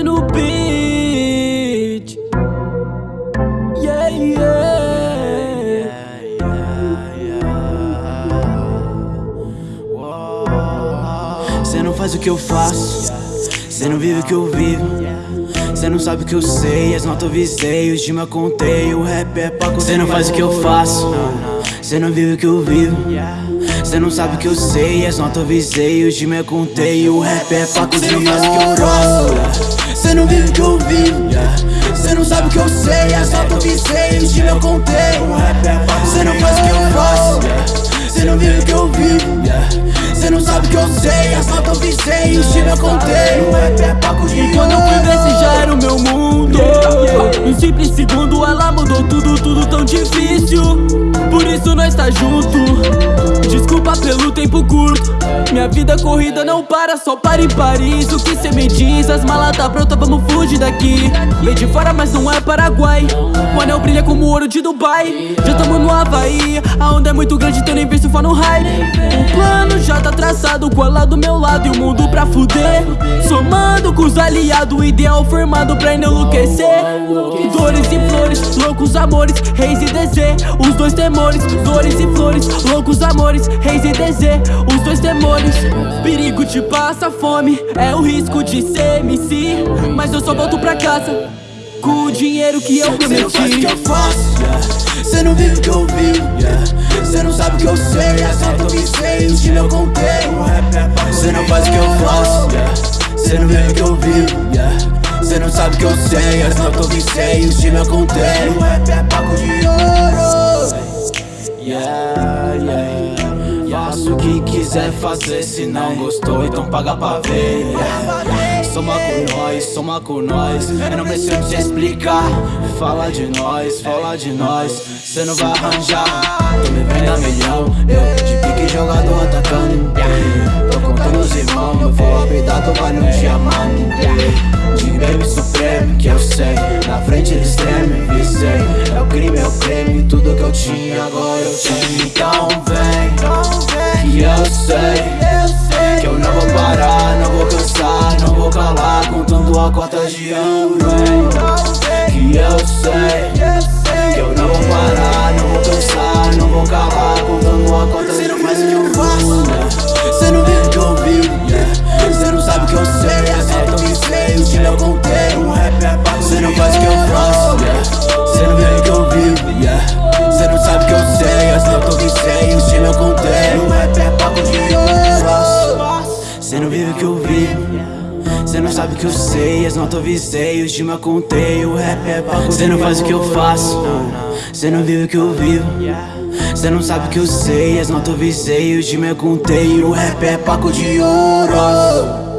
Rose no beat. Yeah, yeah. Cê não faz o que eu faço. Cê não vive o que eu vivo. Cê não sabe o que eu sei. As notas eu visei, os dimas contei. O rap é pra Cê não faz o que eu faço. Cê não vive o que eu vivo. Cê não sabe o que eu sei. As notas eu visei, os dimas contei. O rap é pra Cê não faz o que eu faço que eu sei As notas eu visei, os dimas eu contei é Cê não faz o que eu faço Cê não vive o que eu vivo. Cê não sabe o que eu sei eu contei O rap é Paco de E quando eu fui ver se já era o meu mundo Em simples segundo ela mudou tudo, tudo tão difícil Por isso nós tá junto. Desculpa pelo tempo curto. Minha vida corrida não para, só para em Paris. O que cê me diz? As malas tá pronta, vamos fugir daqui. Vem de fora, mas não é Paraguai. O anel brilha como ouro de Dubai. Já tamo no Havaí. A onda é muito grande, então nem visto for no hype traçado Com ela do meu lado e o mundo pra fuder. Somando com os aliados Ideal formado pra enlouquecer. Dores e flores, loucos amores Reis e DZ, os dois temores Dores e flores, loucos amores Reis e DZ, os dois temores. Perigo te passa fome É o risco de ser MC Mas eu só volto pra casa Com o dinheiro que eu Cê não faz o prometi que eu faço Cê não vive o que eu vivo sabe o que eu sei eu contei. O rap é pra Cê não faz o que eu faço Cê não vive o que eu vivo Cê não sabe o que eu sei eu visei, os dimas eu contei. O rap é Paco de ouro. Yeah, yeah Faça o que quiser fazer Se não gostou, então paga pra ver. Soma com nós, soma com nós. Eu não preciso te explicar. Fala de nós, fala de nós. Cê não vai arranjar. Tô me vendo a milhão. Eu de pique jogador atacando. Tô contando os irmãos. Meu flow apitado vale um diamante. De baby supremo que eu sei Na frente eles tremem, visei. É o crime, é o creme. Tudo que eu tinha agora eu tenho. Então vem eu sei Que eu não vou parar, não vou cansar Não vou calar contando a cota de ouro Que eu sei não vive o que eu vivo. Cê não sabe o que eu sei, as notas eu visei, os dimas contei, o rap é pago Cê não faz o que eu faço, cê não vive o que eu vivo. Cê não sabe o que eu sei, as notas eu visei, os dimas contei, o rap é paco de ouro